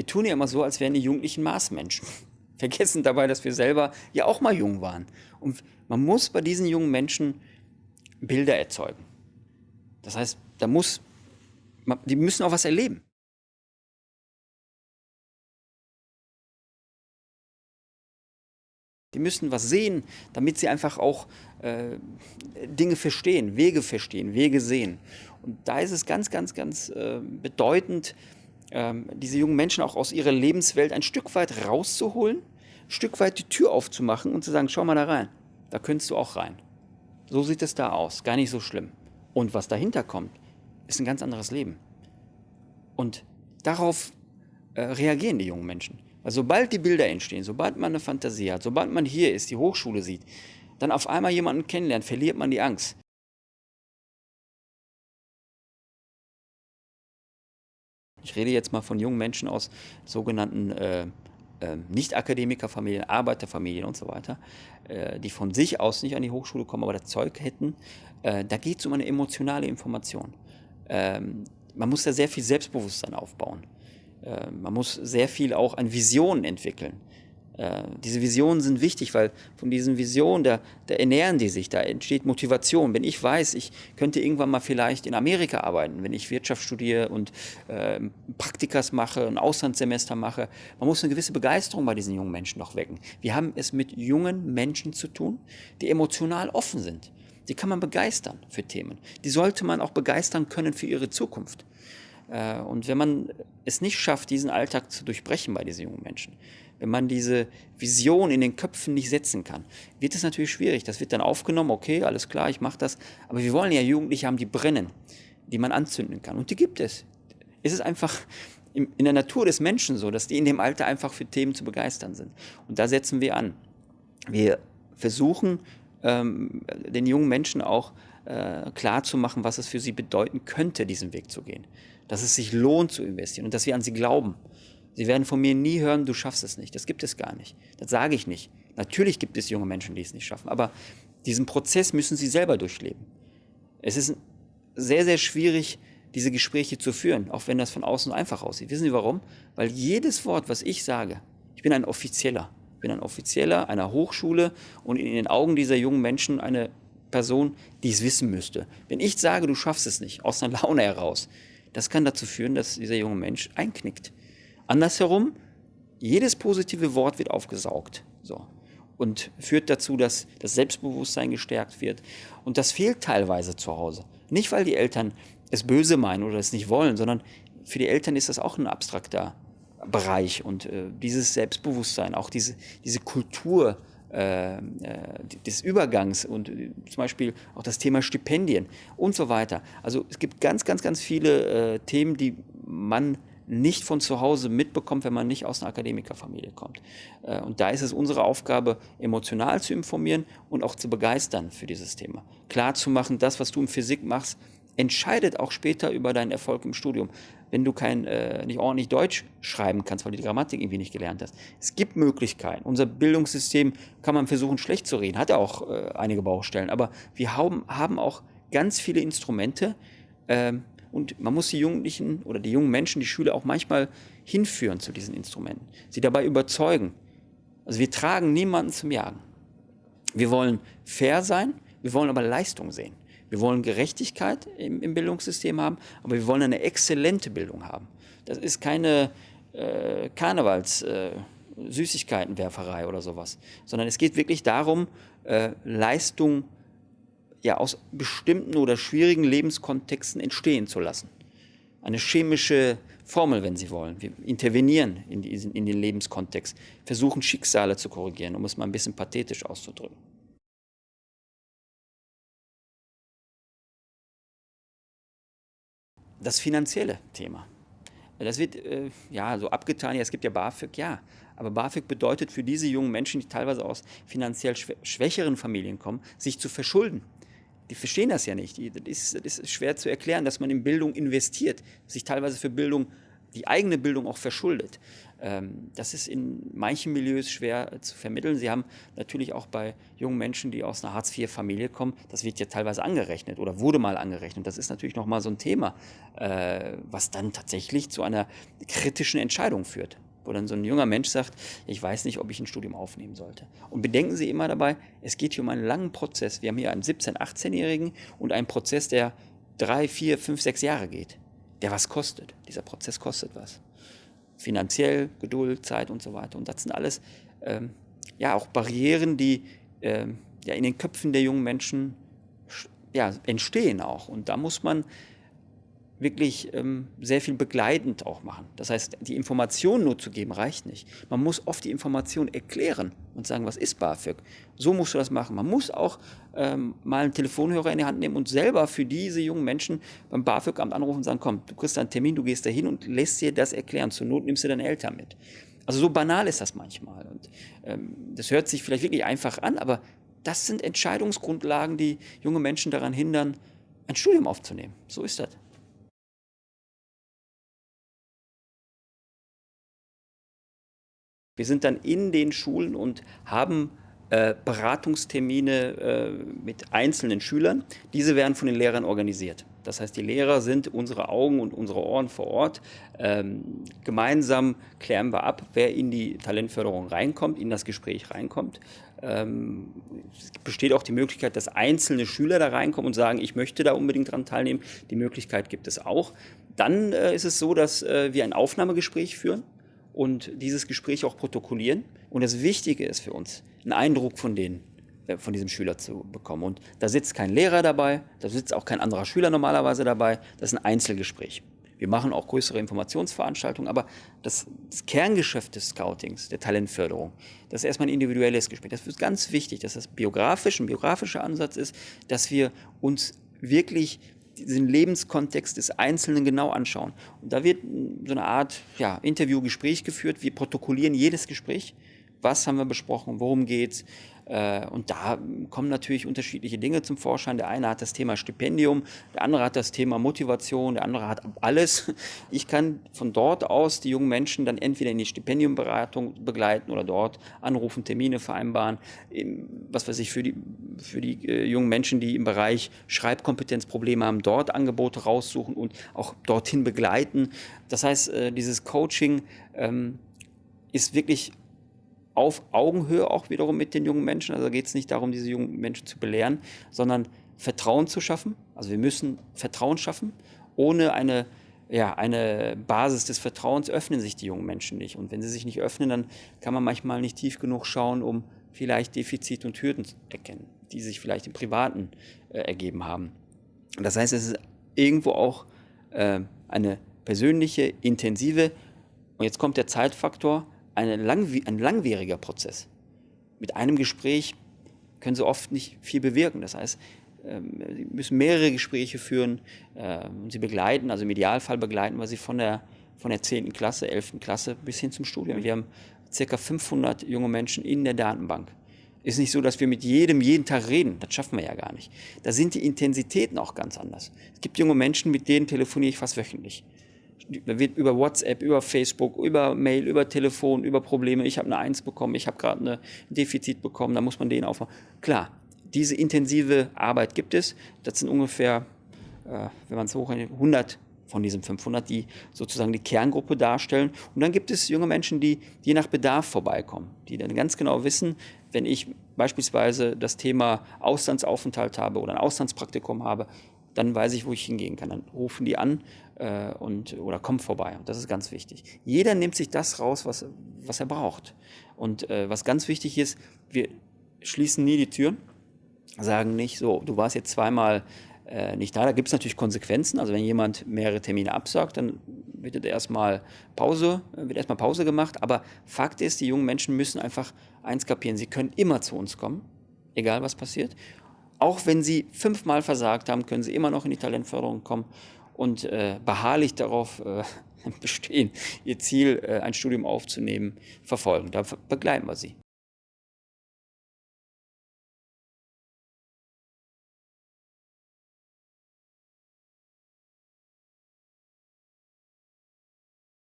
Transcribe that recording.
Wir tun ja immer so, als wären die Jugendlichen Maßmenschen. Vergessen dabei, dass wir selber ja auch mal jung waren. Und man muss bei diesen jungen Menschen Bilder erzeugen. Das heißt, da muss, die müssen auch was erleben. Die müssen was sehen, damit sie einfach auch äh, Dinge verstehen, Wege verstehen, Wege sehen. Und da ist es ganz, ganz, ganz äh, bedeutend, äh, diese jungen Menschen auch aus ihrer Lebenswelt ein Stück weit rauszuholen, ein Stück weit die Tür aufzumachen und zu sagen, schau mal da rein, da könntest du auch rein. So sieht es da aus, gar nicht so schlimm. Und was dahinter kommt, ist ein ganz anderes Leben. Und darauf äh, reagieren die jungen Menschen. Weil sobald die Bilder entstehen, sobald man eine Fantasie hat, sobald man hier ist, die Hochschule sieht, dann auf einmal jemanden kennenlernt, verliert man die Angst. Ich rede jetzt mal von jungen Menschen aus sogenannten äh, äh, Nicht-Akademikerfamilien, Arbeiterfamilien und so weiter, äh, die von sich aus nicht an die Hochschule kommen, aber das Zeug hätten. Äh, da geht es um eine emotionale Information. Ähm, man muss da sehr viel Selbstbewusstsein aufbauen. Äh, man muss sehr viel auch an Visionen entwickeln. Äh, diese Visionen sind wichtig, weil von diesen Visionen, da, da, ernähren die sich, da entsteht Motivation. Wenn ich weiß, ich könnte irgendwann mal vielleicht in Amerika arbeiten, wenn ich Wirtschaft studiere und äh, Praktikas mache, ein Auslandssemester mache, man muss eine gewisse Begeisterung bei diesen jungen Menschen noch wecken. Wir haben es mit jungen Menschen zu tun, die emotional offen sind. Die kann man begeistern für Themen. Die sollte man auch begeistern können für ihre Zukunft. Äh, und wenn man es nicht schafft, diesen Alltag zu durchbrechen bei diesen jungen Menschen, wenn man diese Vision in den Köpfen nicht setzen kann, wird es natürlich schwierig. Das wird dann aufgenommen, okay, alles klar, ich mache das. Aber wir wollen ja Jugendliche haben, die brennen, die man anzünden kann. Und die gibt es. Es ist einfach in der Natur des Menschen so, dass die in dem Alter einfach für Themen zu begeistern sind. Und da setzen wir an. Wir versuchen, ähm, den jungen Menschen auch äh, klar was es für sie bedeuten könnte, diesen Weg zu gehen dass es sich lohnt zu investieren und dass wir an sie glauben. Sie werden von mir nie hören, du schaffst es nicht. Das gibt es gar nicht. Das sage ich nicht. Natürlich gibt es junge Menschen, die es nicht schaffen, aber diesen Prozess müssen sie selber durchleben. Es ist sehr, sehr schwierig, diese Gespräche zu führen, auch wenn das von außen einfach aussieht. Wissen Sie warum? Weil jedes Wort, was ich sage, ich bin ein Offizieller. Ich bin ein Offizieller einer Hochschule und in den Augen dieser jungen Menschen eine Person, die es wissen müsste. Wenn ich sage, du schaffst es nicht, aus einer Laune heraus, das kann dazu führen, dass dieser junge Mensch einknickt. Andersherum, jedes positive Wort wird aufgesaugt. So. Und führt dazu, dass das Selbstbewusstsein gestärkt wird. Und das fehlt teilweise zu Hause. Nicht, weil die Eltern es böse meinen oder es nicht wollen, sondern für die Eltern ist das auch ein abstrakter Bereich. Und äh, dieses Selbstbewusstsein, auch diese, diese Kultur, äh, äh, des Übergangs und äh, zum Beispiel auch das Thema Stipendien und so weiter. Also es gibt ganz, ganz, ganz viele äh, Themen, die man nicht von zu Hause mitbekommt, wenn man nicht aus einer Akademikerfamilie kommt. Äh, und da ist es unsere Aufgabe, emotional zu informieren und auch zu begeistern für dieses Thema. Klar zu machen, das, was du in Physik machst, entscheidet auch später über deinen Erfolg im Studium wenn du kein, äh, nicht ordentlich Deutsch schreiben kannst, weil du die Grammatik irgendwie nicht gelernt hast. Es gibt Möglichkeiten. Unser Bildungssystem kann man versuchen, schlecht zu reden, hat ja auch äh, einige Baustellen, aber wir haben, haben auch ganz viele Instrumente ähm, und man muss die Jugendlichen oder die jungen Menschen, die Schüler auch manchmal hinführen zu diesen Instrumenten, sie dabei überzeugen. Also wir tragen niemanden zum Jagen. Wir wollen fair sein, wir wollen aber Leistung sehen. Wir wollen Gerechtigkeit im, im Bildungssystem haben, aber wir wollen eine exzellente Bildung haben. Das ist keine äh, Karnevals... Äh, Süßigkeitenwerferei oder sowas, sondern es geht wirklich darum, äh, Leistung ja, aus bestimmten oder schwierigen Lebenskontexten entstehen zu lassen. Eine chemische Formel, wenn Sie wollen. Wir intervenieren in, diesen, in den Lebenskontext, versuchen Schicksale zu korrigieren, um es mal ein bisschen pathetisch auszudrücken. das finanzielle Thema. Das wird äh, ja so abgetan, ja, es gibt ja BAföG, ja. Aber BAföG bedeutet für diese jungen Menschen, die teilweise aus finanziell schwächeren Familien kommen, sich zu verschulden. Die verstehen das ja nicht. Das ist, das ist schwer zu erklären, dass man in Bildung investiert, sich teilweise für Bildung die eigene Bildung auch verschuldet. Ähm, das ist in manchen Milieus schwer zu vermitteln. Sie haben natürlich auch bei jungen Menschen, die aus einer Hartz-IV-Familie kommen, das wird ja teilweise angerechnet oder wurde mal angerechnet. Das ist natürlich nochmal so ein Thema, äh, was dann tatsächlich zu einer kritischen Entscheidung führt wo dann so ein junger Mensch sagt, ich weiß nicht, ob ich ein Studium aufnehmen sollte. Und bedenken Sie immer dabei, es geht hier um einen langen Prozess. Wir haben hier einen 17-, 18-Jährigen und einen Prozess, der drei, vier, fünf, sechs Jahre geht, der was kostet. Dieser Prozess kostet was finanziell, Geduld, Zeit und so weiter. Und das sind alles ähm, ja auch Barrieren, die ähm, ja in den Köpfen der jungen Menschen ja, entstehen auch. Und da muss man wirklich ähm, sehr viel begleitend auch machen. Das heißt, die Information nur zu geben reicht nicht. Man muss oft die Information erklären und sagen, was ist BAföG? So musst du das machen. Man muss auch ähm, mal einen Telefonhörer in die Hand nehmen und selber für diese jungen Menschen beim BAföG-Amt anrufen und sagen, komm, du kriegst einen Termin, du gehst dahin und lässt dir das erklären. Zur Not nimmst du deine Eltern mit. Also so banal ist das manchmal. Und ähm, das hört sich vielleicht wirklich einfach an, aber das sind Entscheidungsgrundlagen, die junge Menschen daran hindern, ein Studium aufzunehmen. So ist das. Wir sind dann in den Schulen und haben äh, Beratungstermine äh, mit einzelnen Schülern. Diese werden von den Lehrern organisiert. Das heißt, die Lehrer sind unsere Augen und unsere Ohren vor Ort. Ähm, gemeinsam klären wir ab, wer in die Talentförderung reinkommt, in das Gespräch reinkommt. Ähm, es besteht auch die Möglichkeit, dass einzelne Schüler da reinkommen und sagen, ich möchte da unbedingt dran teilnehmen. Die Möglichkeit gibt es auch. Dann äh, ist es so, dass äh, wir ein Aufnahmegespräch führen und dieses Gespräch auch protokollieren. Und das Wichtige ist für uns, einen Eindruck von denen, äh, von diesem Schüler zu bekommen. Und da sitzt kein Lehrer dabei, da sitzt auch kein anderer Schüler normalerweise dabei. Das ist ein Einzelgespräch. Wir machen auch größere Informationsveranstaltungen, aber das, das, Kerngeschäft des Scoutings, der Talentförderung, das ist erstmal ein individuelles Gespräch. Das ist ganz wichtig, dass das biografisch, ein biografischer Ansatz ist, dass wir uns wirklich diesen Lebenskontext des Einzelnen genau anschauen. Und da wird so eine Art ja, Interview-Gespräch geführt. Wir protokollieren jedes Gespräch. Was haben wir besprochen? Worum geht's? Äh, und da kommen natürlich unterschiedliche Dinge zum Vorschein. Der eine hat das Thema Stipendium, der andere hat das Thema Motivation, der andere hat alles. Ich kann von dort aus die jungen Menschen dann entweder in die Stipendiumberatung begleiten oder dort anrufen, Termine vereinbaren, was weiß ich, für die, für die äh, jungen Menschen, die im Bereich Schreibkompetenzprobleme haben, dort Angebote raussuchen und auch dorthin begleiten. Das heißt, äh, dieses Coaching ähm, ist wirklich auf Augenhöhe auch wiederum mit den jungen Menschen. Also geht es nicht darum, diese jungen Menschen zu belehren, sondern Vertrauen zu schaffen. Also wir müssen Vertrauen schaffen. Ohne eine, ja, eine Basis des Vertrauens öffnen sich die jungen Menschen nicht. Und wenn sie sich nicht öffnen, dann kann man manchmal nicht tief genug schauen, um vielleicht Defizite und Hürden zu erkennen, die sich vielleicht im Privaten äh, ergeben haben. Das heißt, es ist irgendwo auch äh, eine persönliche, intensive, und jetzt kommt der Zeitfaktor, eine langw ein langwieriger Prozess. Mit einem Gespräch können Sie oft nicht viel bewirken. Das heißt, ähm, Sie müssen mehrere Gespräche führen, ähm, Sie begleiten, also im Idealfall begleiten wir Sie von der, von der 10. Klasse, 11. Klasse bis hin zum Studium. Wir haben ca. 500 junge Menschen in der Datenbank. Ist nicht so, dass wir mit jedem jeden Tag reden. Das schaffen wir ja gar nicht. Da sind die Intensitäten auch ganz anders. Es gibt junge Menschen, mit denen telefoniere ich fast wöchentlich über WhatsApp, über Facebook, über Mail, über Telefon, über Probleme. Ich habe eine Eins bekommen, ich habe gerade ein Defizit bekommen, da muss man den aufmachen. Klar, diese intensive Arbeit gibt es. Das sind ungefähr, äh, wenn man es hochrechnet, 100 von diesen 500, die sozusagen die Kerngruppe darstellen. Und dann gibt es junge Menschen, die je nach Bedarf vorbeikommen, die dann ganz genau wissen, wenn ich beispielsweise das Thema Auslandsaufenthalt habe oder ein Auslandspraktikum habe, dann weiß ich, wo ich hingehen kann. Dann rufen die an äh, und, oder kommen vorbei. Und das ist ganz wichtig. Jeder nimmt sich das raus, was, was er braucht. Und äh, was ganz wichtig ist, wir schließen nie die Türen, sagen nicht, so, du warst jetzt zweimal äh, nicht da. Da gibt es natürlich Konsequenzen. Also wenn jemand mehrere Termine absagt, dann wird erstmal Pause, wird erstmal Pause gemacht. Aber Fakt ist, die jungen Menschen müssen einfach eins kapieren, sie können immer zu uns kommen, egal was passiert. Auch wenn sie fünfmal versagt haben, können sie immer noch in die Talentförderung kommen und äh, beharrlich darauf äh, bestehen, ihr Ziel, äh, ein Studium aufzunehmen, verfolgen. Da begleiten wir sie.